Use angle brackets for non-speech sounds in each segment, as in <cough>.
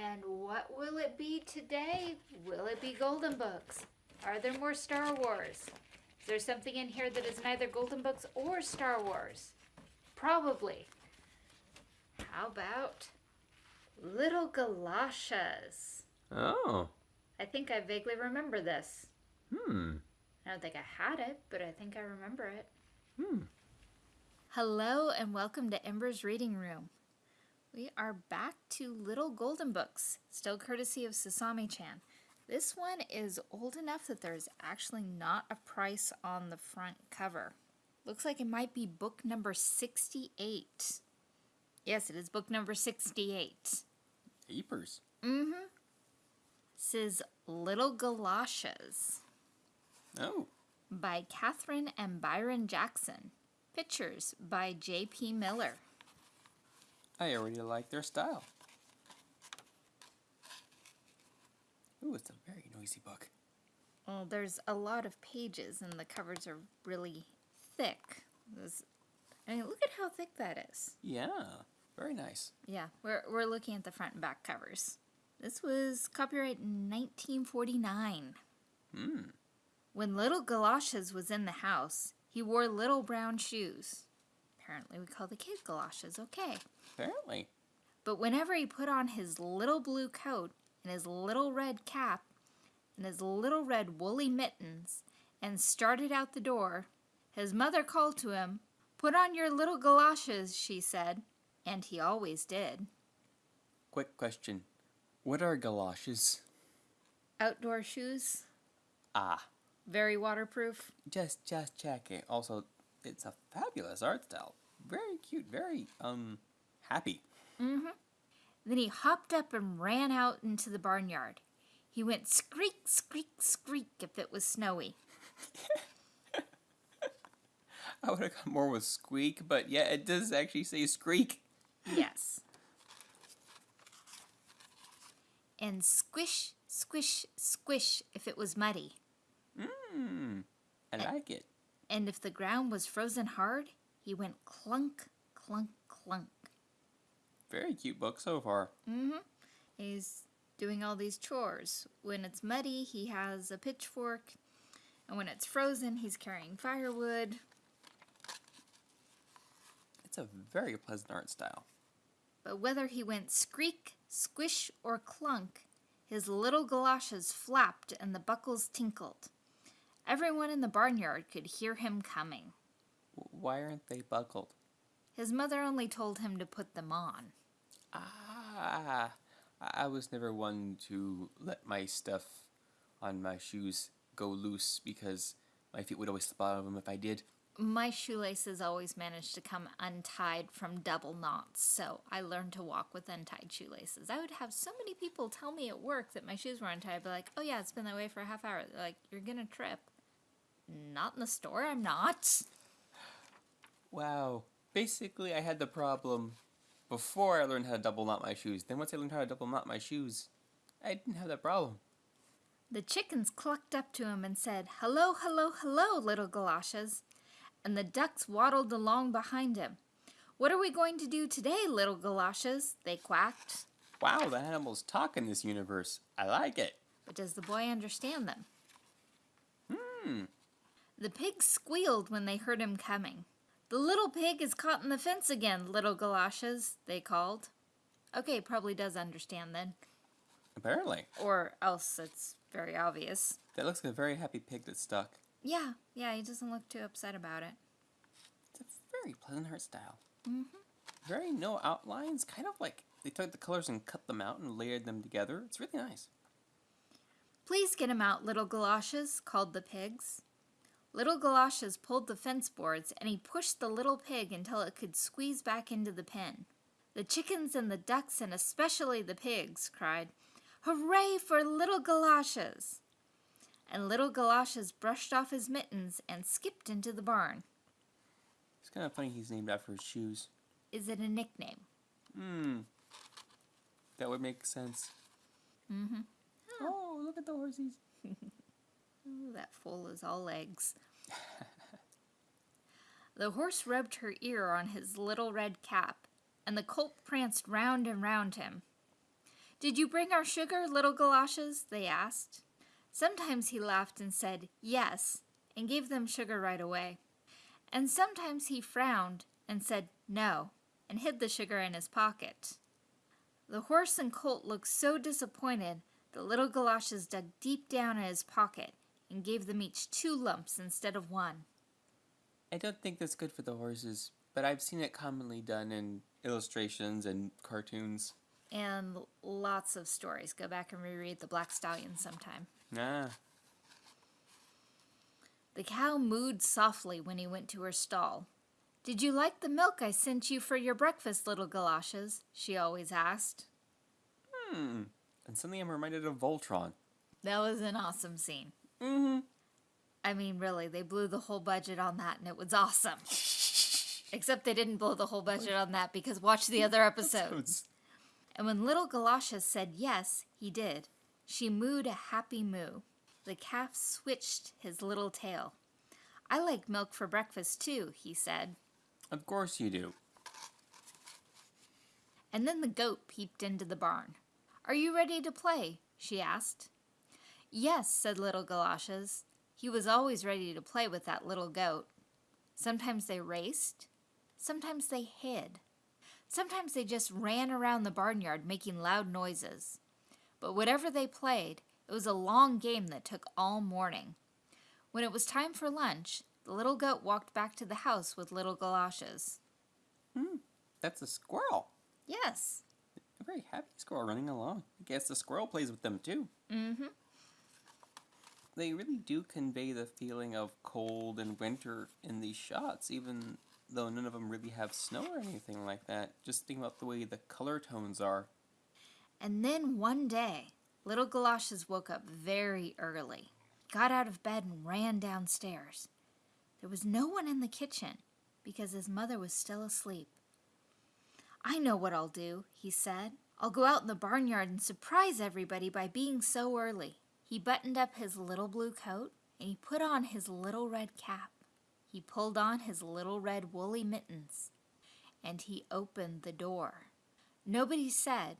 And what will it be today? Will it be Golden Books? Are there more Star Wars? Is there something in here that is neither Golden Books or Star Wars? Probably. How about Little Galoshes? Oh. I think I vaguely remember this. Hmm. I don't think I had it, but I think I remember it. Hmm. Hello and welcome to Ember's Reading Room. We are back to Little Golden Books, still courtesy of Sasami chan. This one is old enough that there's actually not a price on the front cover. Looks like it might be book number 68. Yes, it is book number 68. Apers. Mm hmm. Says Little Galoshes Oh. by Kathryn and Byron Jackson. Pictures by J.P. Miller. I already like their style. Ooh, it's a very noisy book. Well, there's a lot of pages and the covers are really thick. There's, I mean, look at how thick that is. Yeah, very nice. Yeah, we're, we're looking at the front and back covers. This was copyright in 1949. Hmm. When little Galoshes was in the house, he wore little brown shoes. Apparently, we call the kid Galoshes, okay. Apparently. But whenever he put on his little blue coat and his little red cap and his little red woolly mittens and started out the door, his mother called to him, Put on your little galoshes, she said, and he always did. Quick question. What are galoshes? Outdoor shoes, Ah, very waterproof. just just checking. Also, it's a fabulous art style. Very cute, very um happy. Mm-hmm. Then he hopped up and ran out into the barnyard. He went skreek, skreek, skreek if it was snowy. <laughs> I would have gone more with squeak, but yeah, it does actually say squeak. Yes. And squish, squish, squish if it was muddy. Mmm. I like it. And if the ground was frozen hard, he went clunk, clunk, clunk. Very cute book so far. Mm-hmm. He's doing all these chores. When it's muddy, he has a pitchfork. And when it's frozen, he's carrying firewood. It's a very pleasant art style. But whether he went skreek, squish, or clunk, his little galoshes flapped and the buckles tinkled. Everyone in the barnyard could hear him coming. Why aren't they buckled? His mother only told him to put them on. Ah, I I was never one to let my stuff on my shoes go loose because my feet would always slip out of them if I did. My shoelaces always managed to come untied from double knots, so I learned to walk with untied shoelaces. I would have so many people tell me at work that my shoes were untied. I'd be like, oh yeah, it's been that way for a half hour. They're like, you're gonna trip. Not in the store, I'm not. Wow. Basically, I had the problem before I learned how to double knot my shoes. Then once I learned how to double knot my shoes, I didn't have that problem. The chickens clucked up to him and said, Hello, hello, hello, little galoshes. And the ducks waddled along behind him. What are we going to do today, little galoshes? They quacked. Wow, the animals talk in this universe. I like it. But does the boy understand them? Hmm. The pigs squealed when they heard him coming. The little pig is caught in the fence again, little galoshes, they called. Okay, probably does understand then. Apparently. Or else it's very obvious. That looks like a very happy pig that's stuck. Yeah, yeah, he doesn't look too upset about it. It's a very pleasant art style. Mm hmm Very no outlines, kind of like they took the colors and cut them out and layered them together. It's really nice. Please get him out, little galoshes, called the pigs. Little galoshes pulled the fence boards and he pushed the little pig until it could squeeze back into the pen. The chickens and the ducks and especially the pigs cried, Hooray for little galoshes! And little galoshes brushed off his mittens and skipped into the barn. It's kind of funny he's named after his shoes. Is it a nickname? Hmm. That would make sense. Mm-hmm. Oh, look at the horses. <laughs> Ooh, that foal is all legs. <laughs> the horse rubbed her ear on his little red cap, and the colt pranced round and round him. Did you bring our sugar, little galoshes? they asked. Sometimes he laughed and said, Yes, and gave them sugar right away. And sometimes he frowned and said, No, and hid the sugar in his pocket. The horse and colt looked so disappointed that little galoshes dug deep down in his pocket and gave them each two lumps instead of one. I don't think that's good for the horses, but I've seen it commonly done in illustrations and cartoons. And lots of stories. Go back and reread The Black Stallion sometime. Ah, The cow mooed softly when he went to her stall. Did you like the milk I sent you for your breakfast, little galoshes? she always asked. hmm. And suddenly I'm reminded of Voltron. That was an awesome scene. Mm-hmm. I mean, really, they blew the whole budget on that and it was awesome. <laughs> Except they didn't blow the whole budget on that because watch the other <laughs> episodes. And when little Galoshes said yes, he did. She mooed a happy moo. The calf switched his little tail. I like milk for breakfast too, he said. Of course you do. And then the goat peeped into the barn. Are you ready to play? she asked. Yes, said little Galoshes. He was always ready to play with that little goat. Sometimes they raced, sometimes they hid. Sometimes they just ran around the barnyard making loud noises. But whatever they played, it was a long game that took all morning. When it was time for lunch, the little goat walked back to the house with little galoshes. Hmm. That's a squirrel. Yes. A very happy squirrel running along. I guess the squirrel plays with them too. Mm-hmm. They really do convey the feeling of cold and winter in these shots, even though none of them really have snow or anything like that. Just think about the way the color tones are. And then one day, little Galoshes woke up very early, got out of bed and ran downstairs. There was no one in the kitchen because his mother was still asleep. I know what I'll do, he said. I'll go out in the barnyard and surprise everybody by being so early. He buttoned up his little blue coat and he put on his little red cap. He pulled on his little red woolly mittens and he opened the door. Nobody said,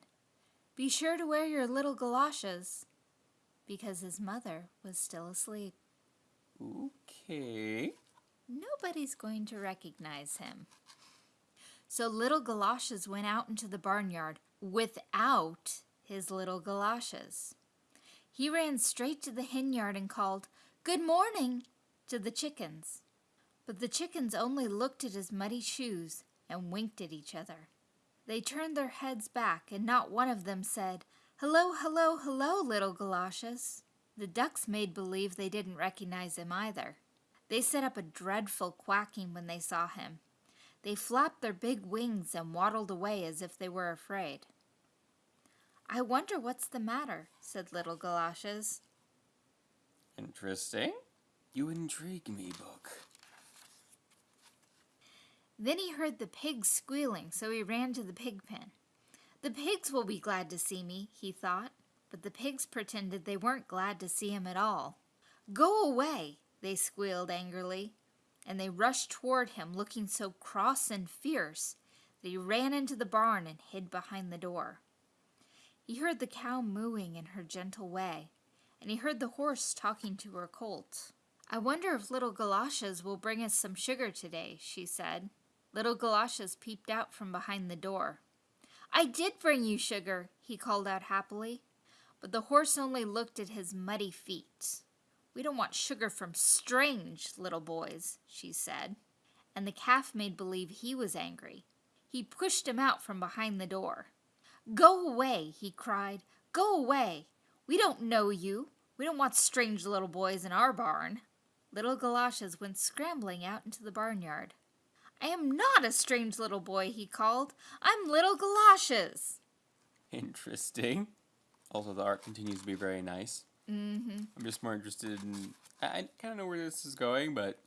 Be sure to wear your little galoshes, because his mother was still asleep. Okay. Nobody's going to recognize him. So little Galoshes went out into the barnyard without his little galoshes. He ran straight to the hen yard and called, Good morning, to the chickens. But the chickens only looked at his muddy shoes and winked at each other. They turned their heads back, and not one of them said, Hello, hello, hello, little galoshes. The ducks made believe they didn't recognize him either. They set up a dreadful quacking when they saw him. They flapped their big wings and waddled away as if they were afraid. I wonder what's the matter, said little Galoshes. Interesting. You intrigue me, book. Then he heard the pigs squealing, so he ran to the pig pen. The pigs will be glad to see me, he thought, but the pigs pretended they weren't glad to see him at all. Go away, they squealed angrily, and they rushed toward him looking so cross and fierce that he ran into the barn and hid behind the door. He heard the cow mooing in her gentle way, and he heard the horse talking to her colt. I wonder if little Galoshes will bring us some sugar today, she said. Little Galoshes peeped out from behind the door. I did bring you sugar, he called out happily, but the horse only looked at his muddy feet. We don't want sugar from strange little boys, she said, and the calf made believe he was angry. He pushed him out from behind the door. Go away, he cried. Go away. We don't know you. We don't want strange little boys in our barn. Little Galoshes went scrambling out into the barnyard. I am not a strange little boy, he called. I'm little Galoshes. Interesting. Also, the art continues to be very nice. Mm-hmm. I'm just more interested in. I, I kind of know where this is going, but.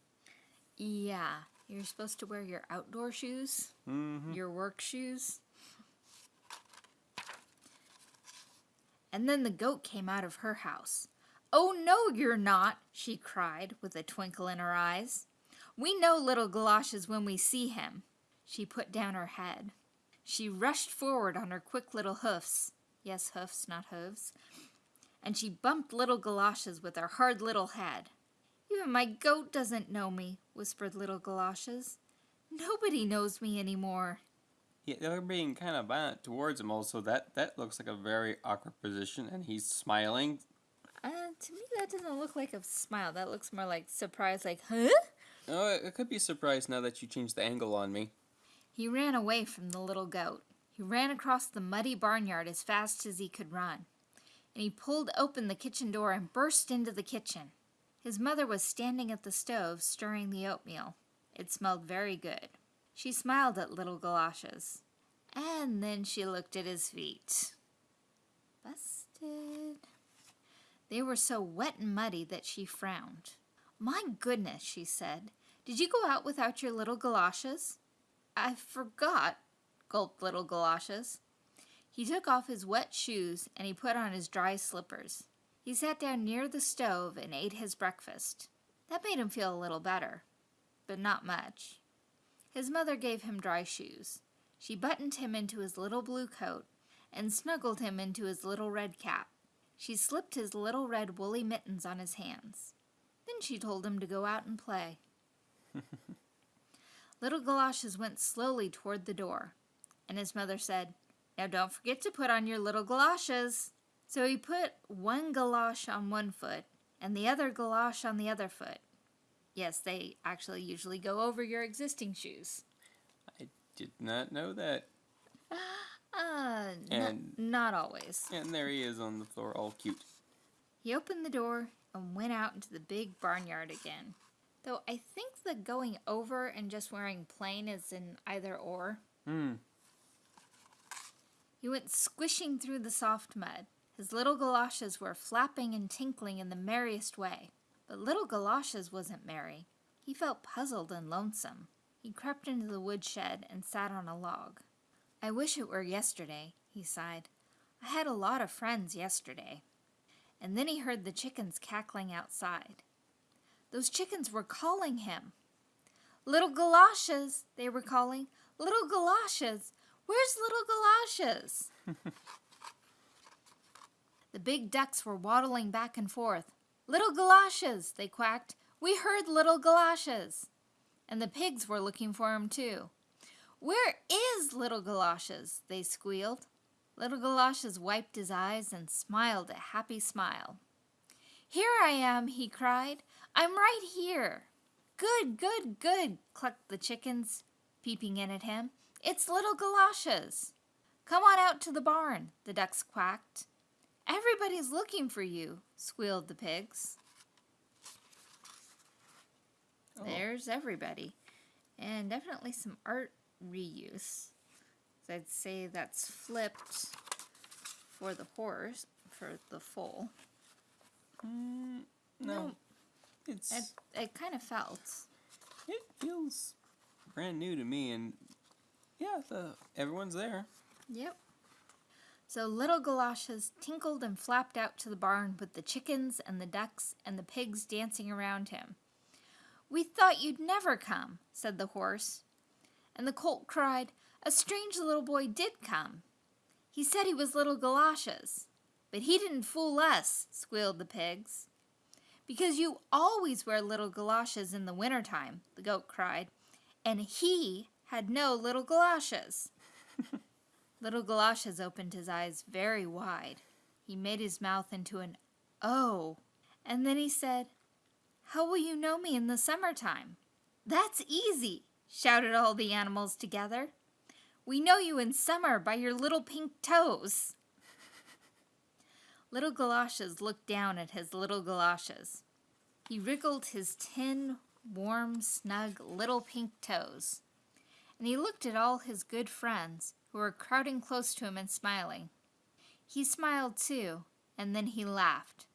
Yeah, you're supposed to wear your outdoor shoes, Mm-hmm. your work shoes. And then the goat came out of her house. Oh, no, you're not, she cried with a twinkle in her eyes. We know little Galoshes when we see him. She put down her head. She rushed forward on her quick little hoofs. Yes, hoofs, not hooves. And she bumped little galoshes with her hard little head. Even my goat doesn't know me, whispered little galoshes. Nobody knows me anymore. Yeah, they're being kind of violent towards him. Also, that that looks like a very awkward position, and he's smiling. Uh, to me, that doesn't look like a smile. That looks more like surprise, like, huh? Oh, it it could be surprise now that you changed the angle on me. He ran away from the little goat. He ran across the muddy barnyard as fast as he could run. And he pulled open the kitchen door and burst into the kitchen. His mother was standing at the stove stirring the oatmeal. It smelled very good. She smiled at little galoshes. And then she looked at his feet. Busted. They were so wet and muddy that she frowned. My goodness, she said. Did you go out without your little galoshes? I forgot, gulped little galoshes. He took off his wet shoes and he put on his dry slippers. He sat down near the stove and ate his breakfast. That made him feel a little better, but not much. His mother gave him dry shoes. She buttoned him into his little blue coat and snuggled him into his little red cap. She slipped his little red woolly mittens on his hands. Then she told him to go out and play. <laughs> little Galoshes went slowly toward the door, and his mother said, Now don't forget to put on your little galoshes. So he put one galosh on one foot and the other galosh on the other foot. Yes, they actually usually go over your existing shoes. I did not know that. <gasps> Uh, And- not always. And there he is on the floor, all cute. He opened the door and went out into the big barnyard again. Though I think the going over and just wearing plain is in either or. Hmm. He went squishing through the soft mud. His little galoshes were flapping and tinkling in the merriest way. But little galoshes wasn't merry. He felt puzzled and lonesome. He crept into the woodshed and sat on a log. I wish it were yesterday, he sighed. I had a lot of friends yesterday. And then he heard the chickens cackling outside. Those chickens were calling him. Little galoshes, they were calling. Little galoshes. Where's little galoshes? <laughs> the big ducks were waddling back and forth. Little galoshes, they quacked. We heard little galoshes. And the pigs were looking for him too. Where is little galoshes? they squealed. Little galoshes wiped his eyes and smiled a happy smile. Here I am, he cried. I'm right here. Good, good, good, clucked the chickens, peeping in at him. It's little galoshes. Come on out to the barn, the ducks quacked. Everybody's looking for you, squealed the pigs. Oh. There's everybody. And definitely some art reuse. So I'd say that's flipped for the horse, for the foal. Mm, no. It's It, it kind of felt. it feels brand new to me, and yeah, the everyone's there. Yep. So little galoshes tinkled and flapped out to the barn with the chickens and the ducks and the pigs dancing around him. We thought you'd never come, said the horse. And the colt cried, A strange little boy did come. He said he was little galoshes. But he didn't fool us, squealed the pigs. Because you always wear little galoshes in the winter time, the goat cried. And he had no little galoshes. Little Galoshes opened his eyes very wide. He made his mouth into an O. And then he said, How will you know me in the summertime? That's easy, shouted all the animals together. We know you in summer by your little pink toes. <laughs> Little Galoshes looked down at his little galoshes. He wriggled his tin, warm, snug little pink toes. And he looked at all his good friends who were crowding close to him and smiling. He smiled too, and then he laughed.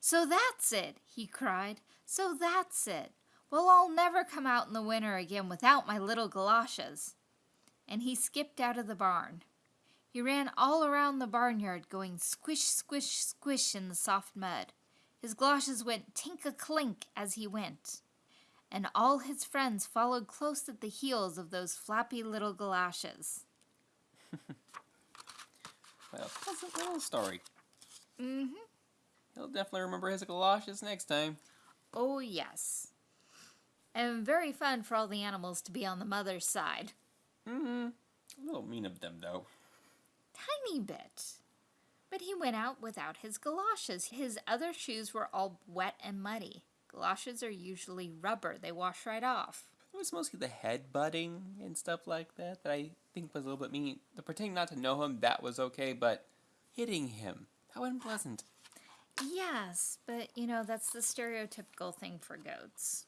So that's it, he cried. So that's it. Well, I'll never come out in the winter again without my little galoshes. And he skipped out of the barn. He ran all around the barnyard, going squish, squish, squish in the soft mud. His galoshes went tink a clink as he went. And all his friends followed close at the heels of those flappy little galoshes. A pleasant little story. Mm-hmm. He'll definitely remember his galoshes next time. Oh, yes. And very fun for all the animals to be on the mother's side. Mm-hmm. A little mean of them, though. Tiny bit. But he went out without his galoshes. His other shoes were all wet and muddy. Galoshes are usually rubber, they wash right off. It was mostly the head butting and stuff like that that I think was a little bit mean. The pretending not to know him, that was okay, but hitting him, how unpleasant. Yes, but you know, that's the stereotypical thing for goats.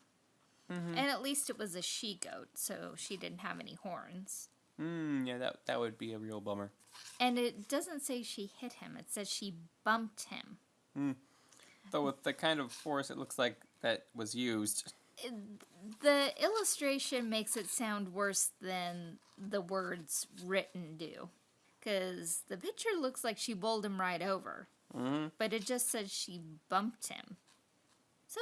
Mm-hmm. And at least it was a she goat, so she didn't have any horns. Mm, yeah, that, that would be a real bummer. And it doesn't say she hit him, it says she bumped him. Though with the kind of force it looks like that was used. The illustration makes it sound worse than the words written do. Because the picture looks like she bowled him right over, Mm-hmm. but it just says she bumped him. So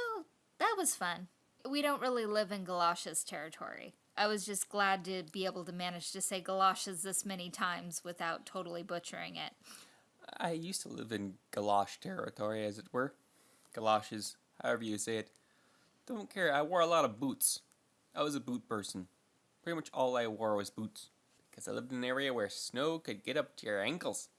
that was fun. We don't really live in galoshes territory. I was just glad to be able to manage to say galoshes this many times without totally butchering it. I used to live in galosh territory, as it were. Galoshes, however you say it. Don't care, I wore a lot of boots. I was a boot person. Pretty much all I wore was boots. Because I lived in an area where snow could get up to your ankles.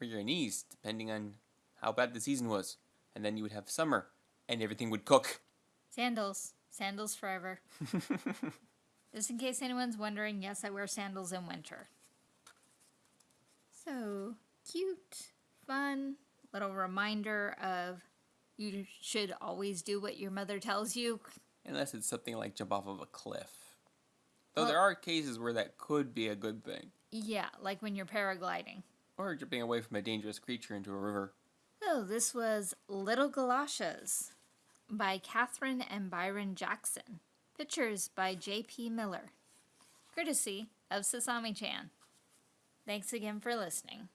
Or your knees, depending on how bad the season was. And then you would have summer, and everything would cook. Sandals. Sandals forever. <laughs> Just in case anyone's wondering, yes, I wear sandals in winter. So cute, fun, little reminder of you should always do what your mother tells you. Unless it's something like jump off of a cliff. Though Well- there are cases where that could be a good thing. Yeah, like when you're paragliding. Or jumping away from a dangerous creature into a river. Oh, this was Little Galoshes by Kathryn and Byron Jackson. Pictures by J.P. Miller. Courtesy of Sasami Chan. Thanks again for listening.